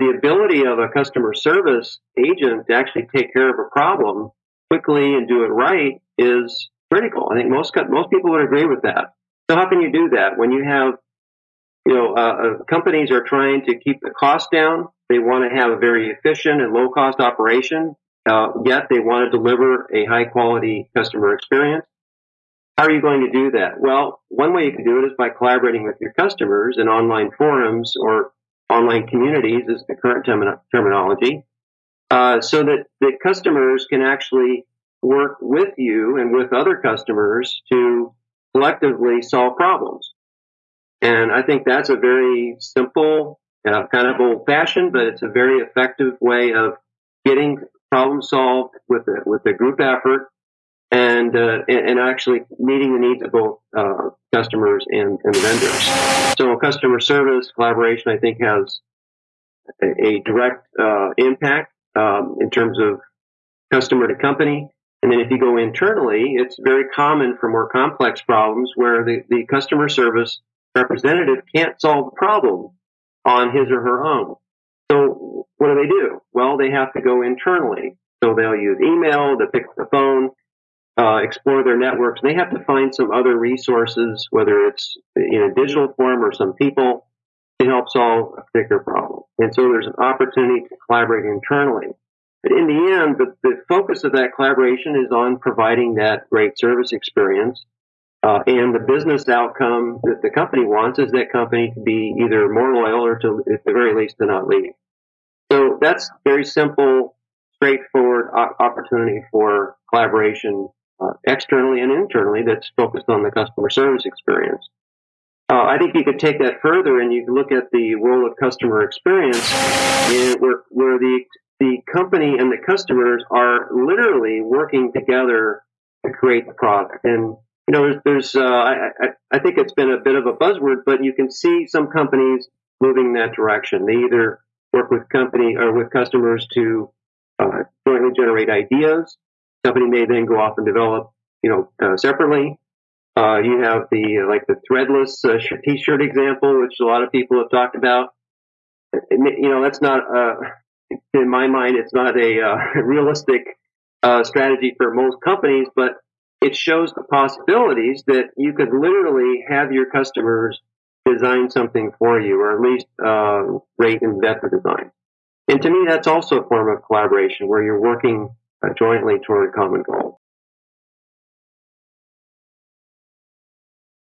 the ability of a customer service agent to actually take care of a problem quickly and do it right is critical. I think most most people would agree with that. So how can you do that when you have, you know, uh, uh, companies are trying to keep the cost down. They want to have a very efficient and low cost operation. Uh, yet they want to deliver a high quality customer experience. How are you going to do that? Well, one way you can do it is by collaborating with your customers in online forums or online communities is the current term- terminology, uh, so that the customers can actually work with you and with other customers to collectively solve problems. And I think that's a very simple, uh, kind of old fashioned, but it's a very effective way of getting problem solved with a, with a group effort and, uh, and actually meeting the needs of both uh, customers and, and vendors. So customer service collaboration, I think, has a, a direct uh, impact um, in terms of customer to company. And then if you go internally, it's very common for more complex problems where the, the customer service representative can't solve the problem on his or her own. So what do they do? Well, they have to go internally. So they'll use email, they pick up the phone, uh, explore their networks. They have to find some other resources, whether it's in a digital form or some people, to help solve a particular problem. And so there's an opportunity to collaborate internally. But in the end, the, the focus of that collaboration is on providing that great service experience. Uh, and the business outcome that the company wants is that company to be either more loyal or to, at the very least, to not leave. So that's very simple, straightforward opportunity for collaboration uh, externally and internally that's focused on the customer service experience. Uh, I think you could take that further and you can look at the role of customer experience where, where the, the company and the customers are literally working together to create the product. And, you know, there's, there's uh, I, I think it's been a bit of a buzzword, but you can see some companies moving in that direction. They either work with company or with customers to uh, jointly generate ideas. Company may then go off and develop, you know, uh, separately. Uh, you have the like the threadless uh, T-shirt example, which a lot of people have talked about. You know, that's not in my mind, it's not a uh, realistic uh, strategy for most companies, but it shows the possibilities that you could literally have your customers design something for you, or at least uh, rate and vet the design. And to me, that's also a form of collaboration where you're working Uh, jointly toward a common goal.